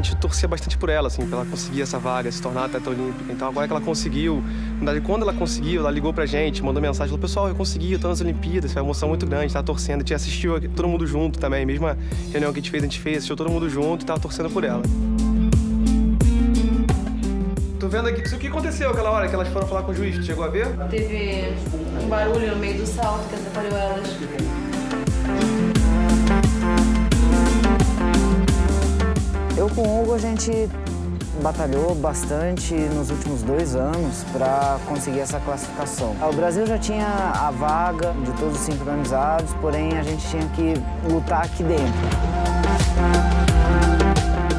gente torcia bastante por ela, assim, pra ela conseguir essa vaga, se tornar atleta olímpica. Então agora que ela conseguiu, quando ela conseguiu, ela ligou pra gente, mandou mensagem, falou, pessoal, eu consegui, eu tô nas Olimpíadas, foi uma emoção muito grande, tava torcendo, a gente assistiu todo mundo junto também, mesma reunião que a gente fez, a gente fez, assistiu todo mundo junto e tava torcendo por ela. Tô vendo aqui, o que aconteceu aquela hora que elas foram falar com o juiz? Chegou a ver? Teve um barulho no meio do salto que atrapalhou elas. Eu com o Hugo, a gente batalhou bastante nos últimos dois anos para conseguir essa classificação. O Brasil já tinha a vaga de todos os sincronizados, porém a gente tinha que lutar aqui dentro.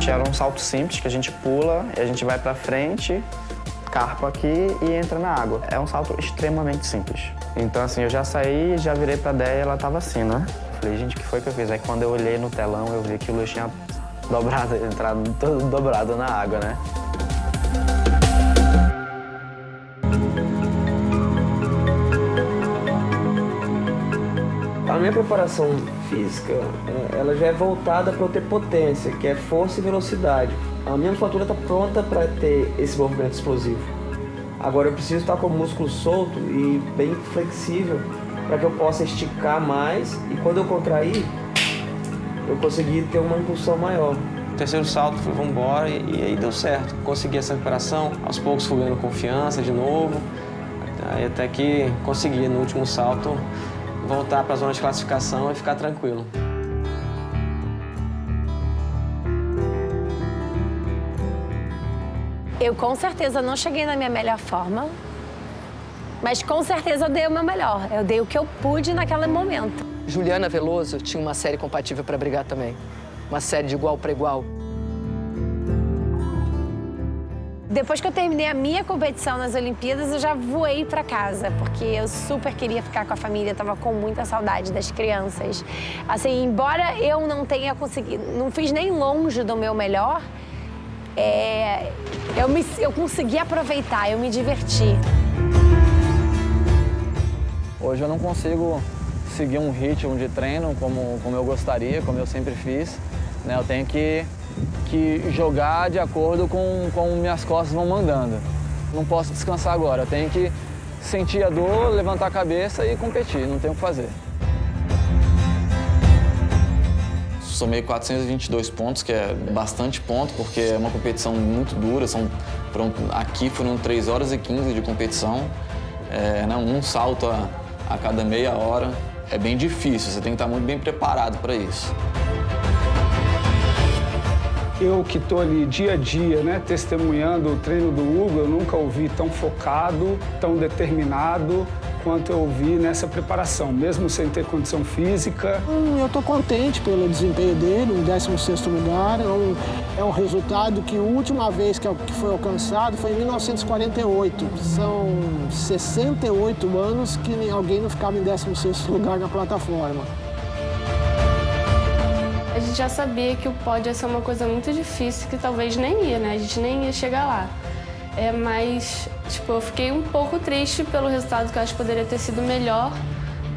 Era um salto simples que a gente pula e a gente vai para frente, carpa aqui e entra na água. É um salto extremamente simples. Então assim, eu já saí, já virei pra Déia e ela tava assim, né? Falei, gente, o que foi que eu fiz? Aí quando eu olhei no telão, eu vi que o Luiz tinha dobrado, entrado todo dobrado na água, né? A minha preparação física, é, ela já é voltada para eu ter potência, que é força e velocidade. A minha musculatura está pronta para ter esse movimento explosivo. Agora eu preciso estar com o músculo solto e bem flexível para que eu possa esticar mais e quando eu contrair, eu consegui ter uma impulsão maior. O terceiro salto, fui, vamos embora, e, e, aí deu certo. Consegui essa recuperação, aos poucos fui ganhando confiança de novo, aí até que consegui, no último salto, voltar para a zona de classificação e ficar tranquilo. Eu com certeza não cheguei na minha melhor forma, mas com certeza eu dei o meu melhor. Eu dei o que eu pude naquele momento. Juliana Veloso tinha uma série compatível para brigar também. Uma série de igual para igual. Depois que eu terminei a minha competição nas Olimpíadas, eu já voei para casa, porque eu super queria ficar com a família, tava com muita saudade das crianças. Assim, embora eu não tenha conseguido, não fiz nem longe do meu melhor, é, eu, me, eu consegui aproveitar, eu me diverti. Hoje eu não consigo seguir um ritmo de treino como, como eu gostaria, como eu sempre fiz. Né? Eu tenho que, que jogar de acordo com como minhas costas vão mandando. Não posso descansar agora, eu tenho que sentir a dor, levantar a cabeça e competir, não tenho o que fazer. Somei 422 pontos, que é bastante ponto, porque é uma competição muito dura. São, aqui foram 3 horas e 15 de competição, é, né, um salto a, a cada meia hora. É bem difícil, você tem que estar muito bem preparado para isso. Eu que estou ali dia a dia, né, testemunhando o treino do Hugo, eu nunca ouvi tão focado, tão determinado quanto eu vi nessa preparação, mesmo sem ter condição física. Hum, eu estou contente pelo desempenho dele, no 16º lugar. É um, é um resultado que a última vez que, que foi alcançado foi em 1948. São 68 anos que alguém não ficava em 16º lugar na plataforma. A gente já sabia que o pódio ia ser uma coisa muito difícil, que talvez nem ia, né? A gente nem ia chegar lá. É, mas, tipo, eu fiquei um pouco triste pelo resultado, que eu acho que poderia ter sido melhor.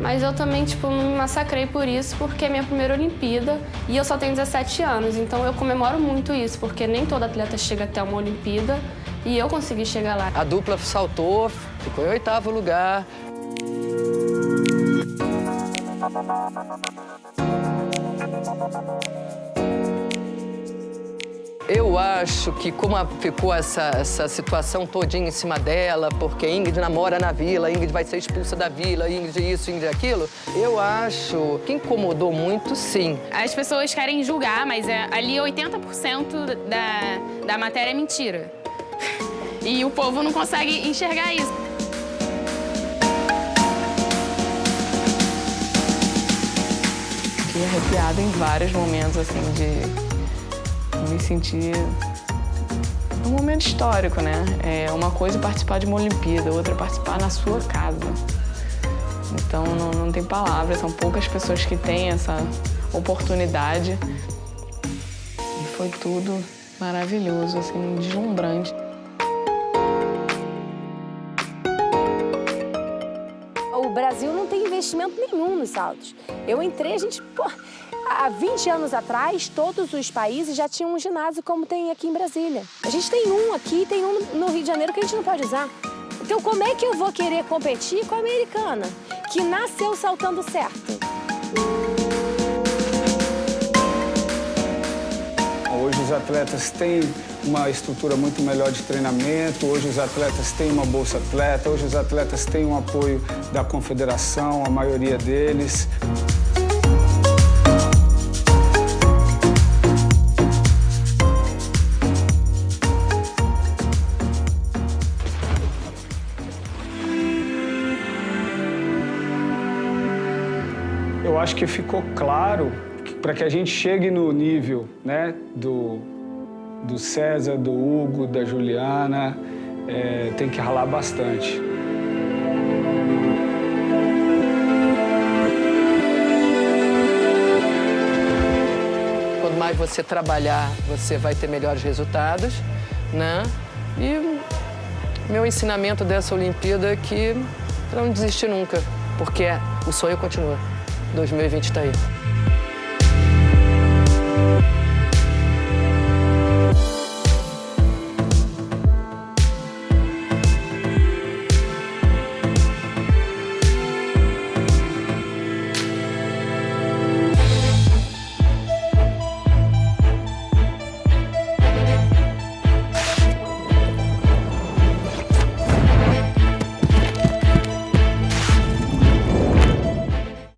Mas eu também, tipo, me massacrei por isso, porque é minha primeira Olimpíada e eu só tenho 17 anos. Então eu comemoro muito isso, porque nem todo atleta chega até uma Olimpíada e eu consegui chegar lá. A dupla saltou, ficou em oitavo lugar. Eu acho que como ficou essa, essa situação todinha em cima dela, porque Ingrid namora na vila, Ingrid vai ser expulsa da vila, Ingrid isso, Ingrid aquilo, eu acho que incomodou muito, sim. As pessoas querem julgar, mas é, ali 80% da, da matéria é mentira. E o povo não consegue enxergar isso. Fiquei arrepiada em vários momentos, assim, de me sentir um momento histórico, né? É uma coisa participar de uma Olimpíada, outra participar na sua casa. Então não, não tem palavras, são poucas pessoas que têm essa oportunidade. E foi tudo maravilhoso, assim, deslumbrante. O Brasil não tem investimento nenhum nos saltos. Eu entrei, a gente, pô, Há 20 anos atrás, todos os países já tinham um ginásio como tem aqui em Brasília. A gente tem um aqui, tem um no Rio de Janeiro que a gente não pode usar. Então como é que eu vou querer competir com a americana, que nasceu saltando certo? Hoje os atletas têm uma estrutura muito melhor de treinamento, hoje os atletas têm uma bolsa atleta, hoje os atletas têm um apoio da confederação, a maioria deles. Eu acho que ficou claro para que a gente chegue no nível né, do, do César, do Hugo, da Juliana, é, tem que ralar bastante. Quanto mais você trabalhar, você vai ter melhores resultados, né? E meu ensinamento dessa Olimpíada é que não desistir nunca, porque o sonho continua. 2020 está aí.